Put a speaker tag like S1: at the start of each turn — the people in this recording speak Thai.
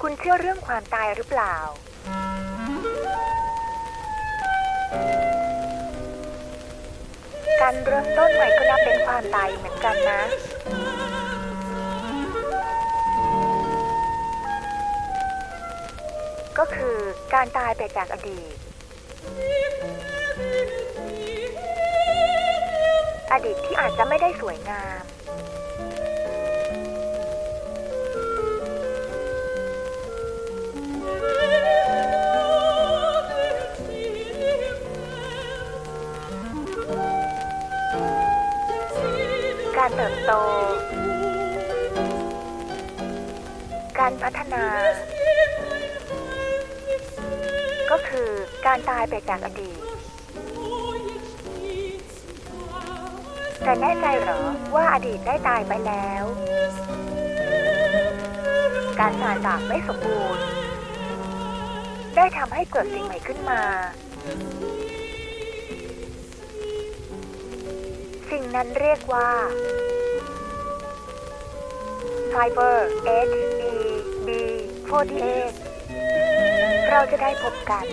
S1: คุณเชื่อเรื่องความตายหรือเปล่า การเริ่มต้นใหม่ก็นับเป็นความตายเหมือนกันนะ ก็คือการตายไปจากอดีต อดีตที่อาจจะไม่ได้สวยงาม การเติบโต การพัฒนา ก็คือการตายไปจากอดีต แต่แน่ใจหรอว่าอดีตได้ตายไปแล้ว การสานสากไม่สมบูรณ์ ได้ทำให้เกิดสิ่งใหม่ขึ้นมา สิ่งนั้นเรียกว่า Fiber H E B 48 เราจะได้พบกัน